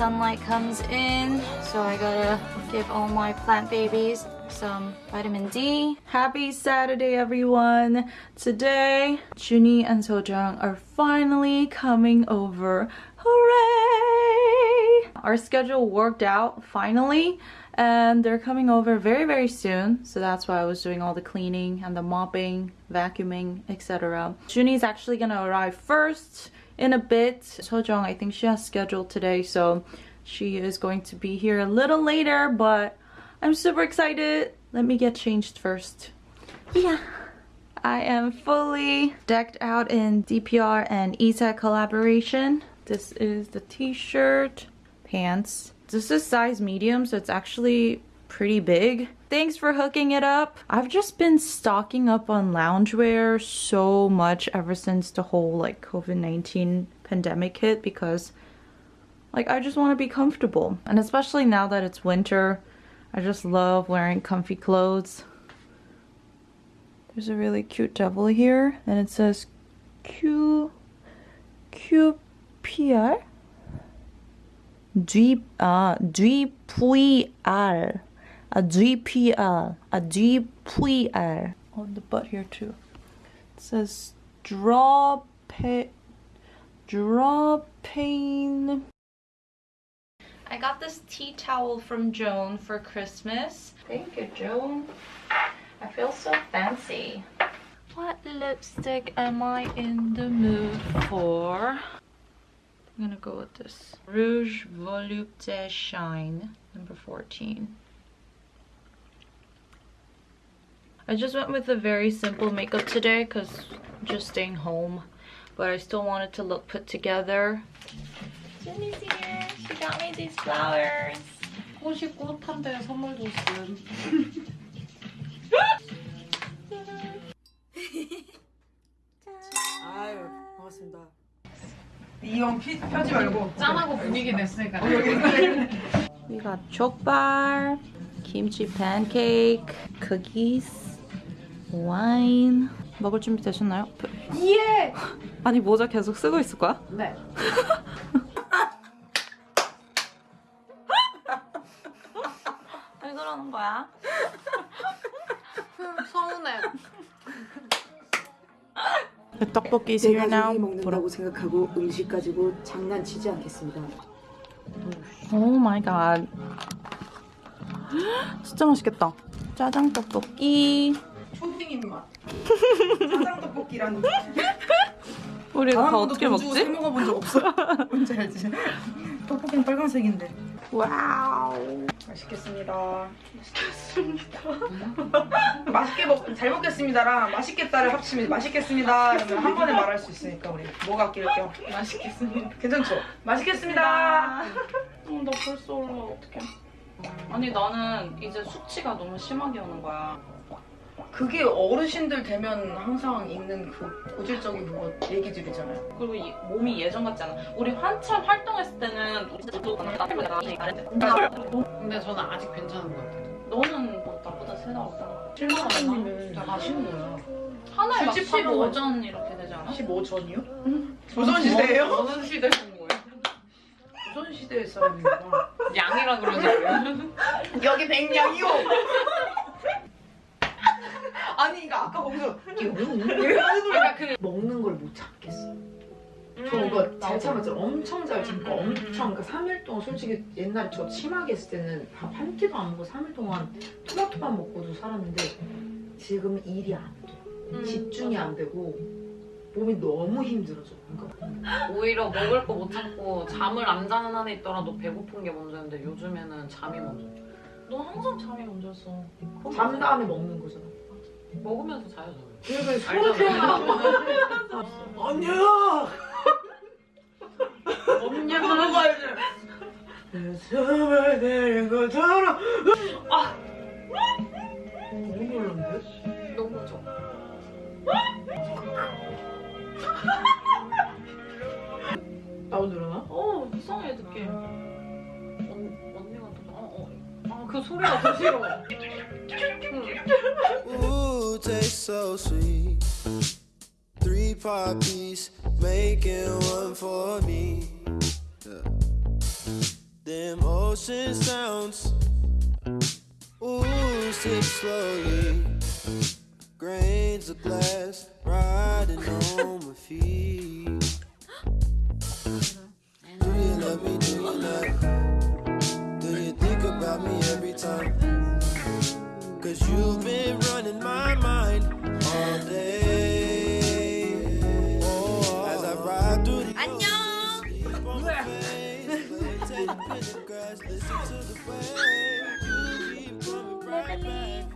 sunlight comes in. So I gotta give all my plant babies some vitamin D. Happy Saturday, everyone. Today, Zuny and Sojung are finally coming over. Hooray! Our schedule worked out finally and they're coming over very very soon so that's why I was doing all the cleaning and the mopping, vacuuming, etc. Zuny's actually gonna arrive first in a bit. Sojung, I think she has scheduled today so she is going to be here a little later but I'm super excited. Let me get changed first. Yeah. I am fully decked out in DPR and ESET collaboration. This is the t-shirt, pants. This is size medium, so it's actually pretty big. Thanks for hooking it up. I've just been stocking up on loungewear so much ever since the whole like COVID-19 pandemic hit because like I just want to be comfortable. And especially now that it's winter, I just love wearing comfy clothes. There's a really cute devil here and it says Q QPR uh a GPR a GPR on the butt here too. It says draw pay draw pain I got this tea towel from Joan for Christmas. Thank you, Joan. I feel so fancy. What lipstick am I in the mood for? I'm gonna go with this. Rouge Volupté Shine, number 14. I just went with a very simple makeup today because I'm just staying home. But I still wanted to look put together. Jenny's here. She got me these flowers. 꽃이 꽃한데 선물 줬음. 아유 반갑습니다. 이형 펴지 말고 짠하고 분위기 냈으니까 We got 족발, kimchi pancake, cookies, wine. 먹을 준비 되셨나요? 예! 아니 모자 계속 쓰고 있을 거야? 네. 왜 그러는 거야? 서운해. 떡볶이 내가. 나중에 먹는다고 생각하고 음식 가지고 장난치지 않겠습니다. Oh my god. 진짜 맛있겠다. 짜장 떡볶이. 초딩 입맛. 짜장 떡볶이랑 우리 다 어떻게 먹지? 먹어본 적 없어. 뭔지 알지? 떡볶이는 빨간색인데. 와우. 맛있겠습니다. 맛있겠습니다. 맛있게 먹, 잘 먹겠습니다랑 맛있겠다를 합치면 맛있겠습니다. 그러면 한 번에 말할 수 있으니까 우리 뭐가 아낄 겸. 맛있겠습니다. 괜찮죠? 맛있겠습니다. 어, 나 벌써 올라 어떡해. 아니 나는 이제 수치가 너무 심하게 오는 거야. 그게 어르신들 되면 항상 있는 그 고질적인 그거 얘기들이잖아요. 그리고 이, 몸이 예전 같지 않아. 우리 한참 활동했을 때는 근데 저는 아직 괜찮은 것 같아요. 너는 뭐 나보다 세다 없잖아. 실망하님은 진짜 맛있는 거예요. 하나에 막 술집 하면 15전 이렇게 되지 않아? 15전이요? 조선시대예요? 어느 시대 본 거예요? 조선시대 사람입니다. 양이라 그러냐고요? 여기 백냥이요. 거기서 그러니까 그 먹는 걸 못 참겠어. 음, 저 이거 잘 참았죠. 엄청 잘 참고 음, 음, 엄청 그러니까 3일 동안 솔직히 옛날에 저 심하게 했을 때는 밥 한 끼도 안 먹고 3일 동안 토마토만 먹고도 살았는데 지금 일이 안 돼. 음, 집중이 안 되고 몸이 너무 힘들어져. 그러니까 오히려 먹을 거 못 참고 잠을 안 자는 한에 있더라도 배고픈 게 먼저였는데 요즘에는 잠이 먼저. 너 항상 잠이 먼저였어. 잠 다음에 먹는 거잖아. 먹으면서 자요 저는. 그러니까 알잖아. 소리가 언니야. 언니야. 먹어야지. 내 숨을 내는 것처럼. 아. 너무 놀랐는데? 너무 좋아. 나도 늘어나? 어 이상해 듣기. 언, 언니가 또 어, 어. 아, 그 소리가 더 싫어. So sweet. Three puppies making one for me. Them ocean sounds. Ooh, sip slowly. Grains of glass riding on my feet. Do you love me? Do you not? Do you think about me every time? Cause you've been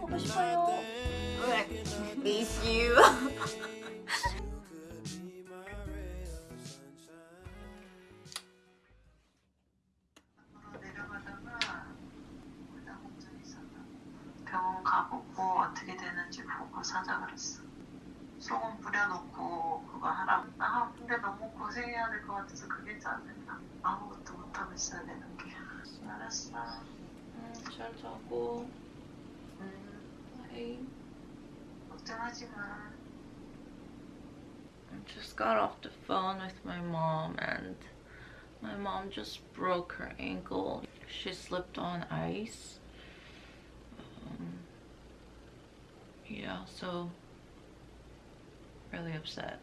보고 싶어요. Miss you. 병원 가보고 어떻게 되는지 보고 사자 그랬어 소금 뿌려놓고 그거 하라고 아 근데 너무 고생해야 될 것 같아서 그게 짜증나 아무것도 못하고 있어야 되는 게 알았어 잘 자고. 음, Bye. 걱정하지 마 I just got off the phone with my mom and my mom just broke her ankle. She slipped on ice. Um, yeah, so really upset.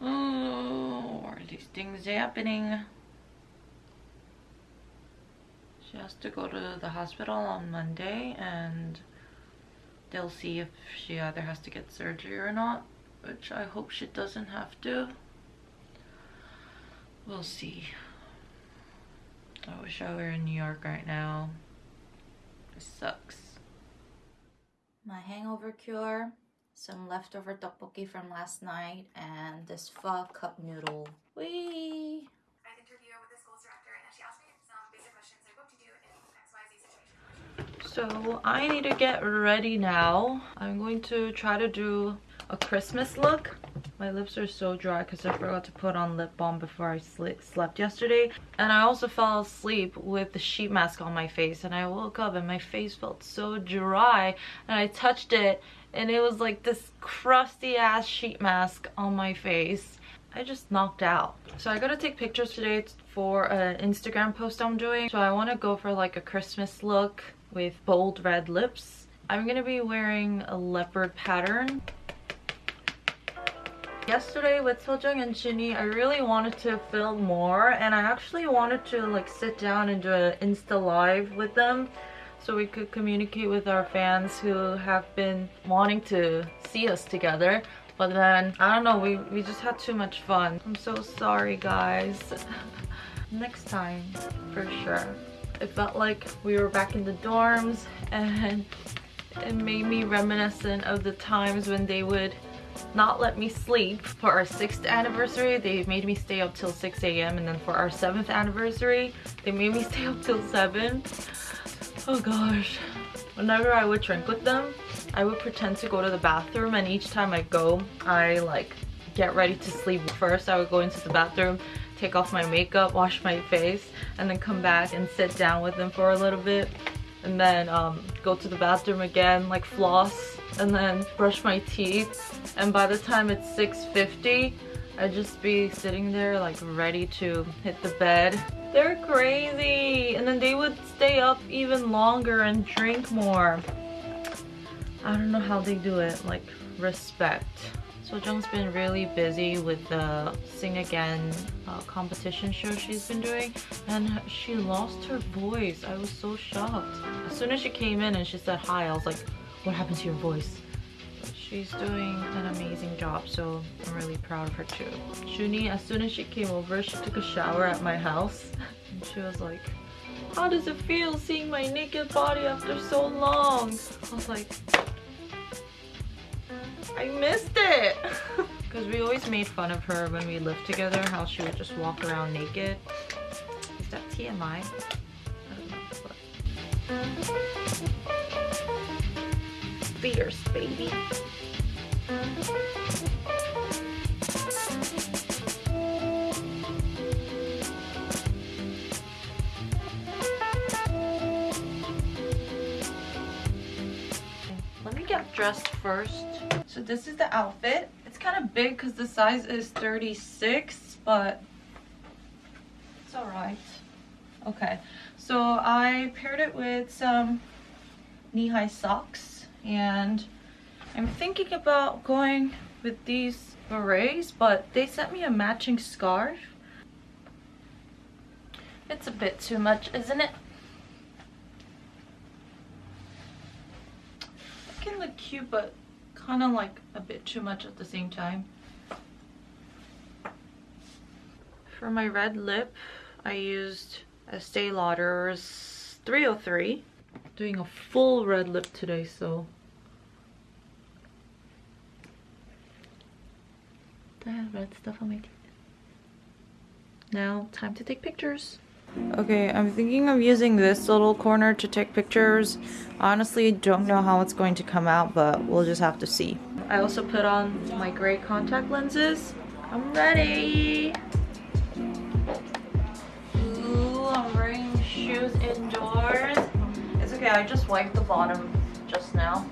Oh, why are these things happening? She has to go to the hospital on Monday and they'll see if she either has to get surgery or not which I hope she doesn't have to. We'll see. I wish I were in New York right now. It sucks. My hangover cure, some leftover tteokbokki from last night, and this pho cup noodle. Whee! So I need to get ready now. I'm going to try to do a Christmas look. My lips are so dry because I forgot to put on lip balm before I slept yesterday. And I also fell asleep with the sheet mask on my face and I woke up and my face felt so dry and I touched it and it was like this crusty ass sheet mask on my face. I just knocked out. So I gotta take pictures today for an Instagram post I'm doing. So I want to go for like a Christmas look with bold red lips. I'm gonna be wearing a leopard pattern. Yesterday with Sojung and Shinny, I really wanted to film more and I actually wanted to like sit down and do an Insta live with them so we could communicate with our fans who have been wanting to see us together. But then, I don't know, we, we just had too much fun. I'm so sorry, guys. Next time, for sure. It felt like we were back in the dorms and it made me reminiscent of the times when they would not let me sleep. For our 6th anniversary, they made me stay up till 6 a.m. And then for our 7th anniversary, they made me stay up till 7. Oh gosh. Whenever I would drink with them, I would pretend to go to the bathroom and each time I go, I like get ready to sleep. First, I would go into the bathroom, take off my makeup, wash my face, and then come back and sit down with them for a little bit. And then um, go to the bathroom again, like floss, and then brush my teeth. And by the time it's 6.50, I'd just be sitting there like ready to hit the bed. They're crazy! And then they would stay up even longer and drink more. I don't know how they do it, like respect. Sojung's been really busy with the Sing Again uh, competition show she's been doing and she lost her voice. I was so shocked. As soon as she came in and she said hi, I was like, what happened to your voice? She's doing an amazing job, so I'm really proud of her too. Zuny, as soon as she came over, she took a shower at my house and she was like, how does it feel seeing my naked body after so long? I was like, I missed it! Because we always made fun of her when we lived together, how she would just walk around naked. Is that TMI? I don't know, but... Fierce, baby. Let me get dressed first. So this is the outfit. It's kind of big because the size is 36, but it's alright. Okay, so I paired it with some knee-high socks and I'm thinking about going with these berets, but they sent me a matching scarf. It's a bit too much, isn't it? It can look cute, but kind of like a bit too much at the same time. For my red lip, I used Estee Lauder's 303. Doing a full red lip today, so I have red stuff on my teeth. Now, time to take pictures. Okay, I'm thinking of using this little corner to take pictures. Honestly, don't know how it's going to come out, but we'll just have to see. I also put on my gray contact lenses. I'm ready! Ooh, I'm wearing shoes indoors. It's okay, I just wiped the bottom just now.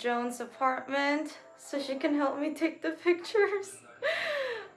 Joan's apartment so she can help me take the pictures.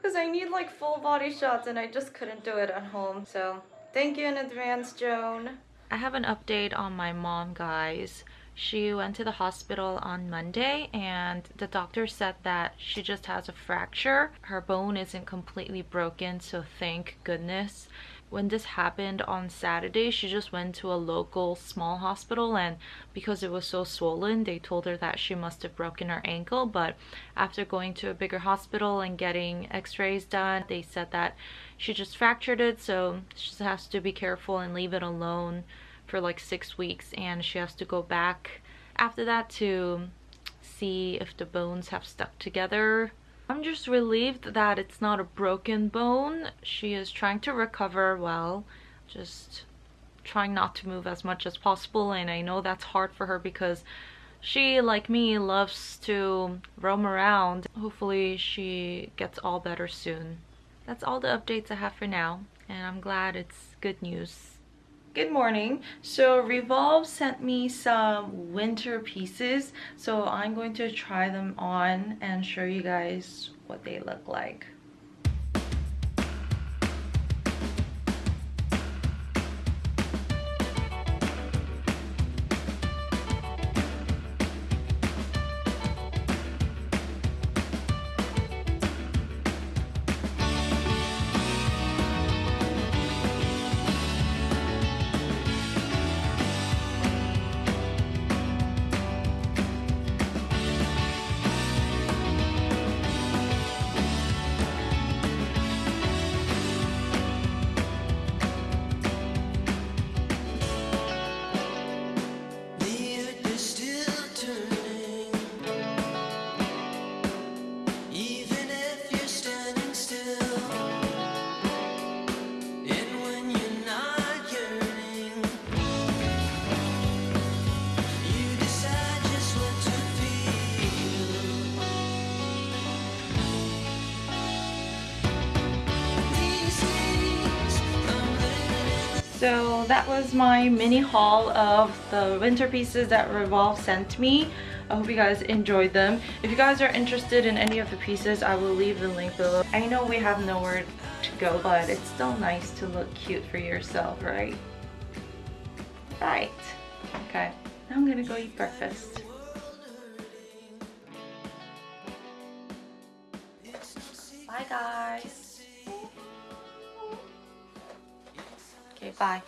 Because I need like full body shots and I just couldn't do it at home. So thank you in advance, Joan. I have an update on my mom, guys. She went to the hospital on Monday and the doctor said that she just has a fracture. Her bone isn't completely broken, so thank goodness when this happened on Saturday, she just went to a local small hospital and because it was so swollen, they told her that she must have broken her ankle. But after going to a bigger hospital and getting x-rays done, they said that she just fractured it. So she just has to be careful and leave it alone for like six weeks. And she has to go back after that to see if the bones have stuck together I'm just relieved that it's not a broken bone. She is trying to recover well, just trying not to move as much as possible and I know that's hard for her because she, like me, loves to roam around. Hopefully she gets all better soon. That's all the updates I have for now and I'm glad it's good news. Good morning. So Revolve sent me some winter pieces. So I'm going to try them on and show you guys what they look like. So that was my mini haul of the winter pieces that Revolve sent me. I hope you guys enjoyed them. If you guys are interested in any of the pieces, I will leave the link below. I know we have nowhere to go, but it's still nice to look cute for yourself, right? Right. Okay, now I'm gonna go eat breakfast. Bye guys. Okay, bye.